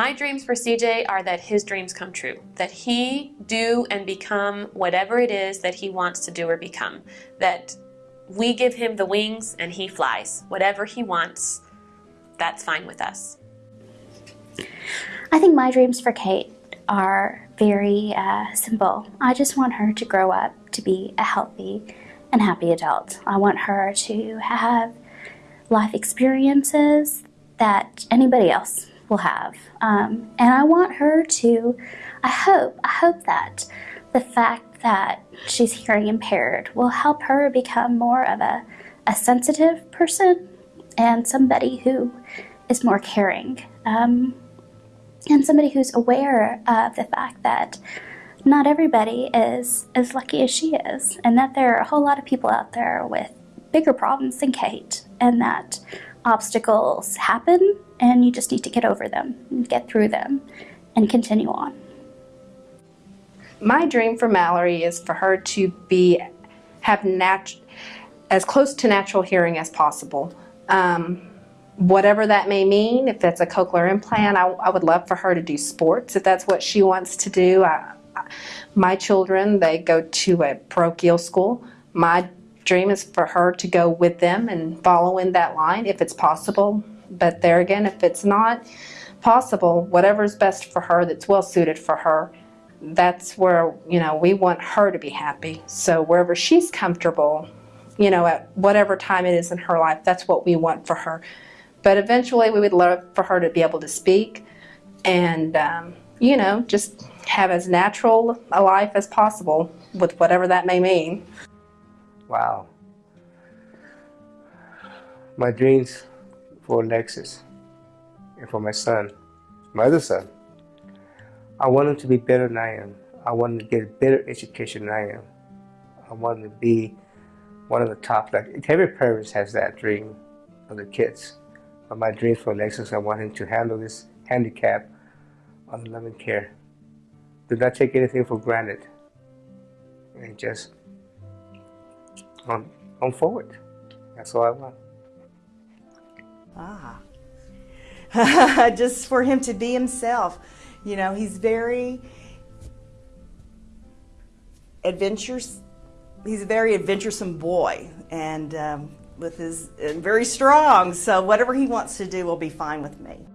My dreams for CJ are that his dreams come true, that he do and become whatever it is that he wants to do or become, that we give him the wings and he flies. Whatever he wants, that's fine with us. I think my dreams for Kate are very uh, simple. I just want her to grow up to be a healthy and happy adult. I want her to have life experiences that anybody else will have. Um, and I want her to, I hope, I hope that the fact that she's hearing impaired will help her become more of a, a sensitive person and somebody who is more caring. Um, and somebody who's aware of the fact that not everybody is as lucky as she is, and that there are a whole lot of people out there with bigger problems than Kate, and that obstacles happen, and you just need to get over them, and get through them, and continue on. My dream for Mallory is for her to be have as close to natural hearing as possible. Um, whatever that may mean, if that's a cochlear implant, I, I, would love for her to do sports if that's what she wants to do. I, my children, they go to a parochial school. My dream is for her to go with them and follow in that line if it's possible. But there again, if it's not possible, whatever's best for her that's well suited for her, that's where, you know, we want her to be happy. So wherever she's comfortable, you know, at whatever time it is in her life, that's what we want for her. But eventually we would love for her to be able to speak and, um, you know, just have as natural a life as possible with whatever that may mean. Wow. My dreams for Alexis and for my son, my other son, I want him to be better than I am. I want him to get a better education than I am. I want him to be one of the top, like every parent has that dream of the kids. But my dream for Alexis, I want him to handle this handicap on loving care. Do not take anything for granted. And just on, on forward. That's all I want. Ah. just for him to be himself. You know, he's very adventurous. He's a very adventuresome boy. And um, with his very strong. So whatever he wants to do will be fine with me.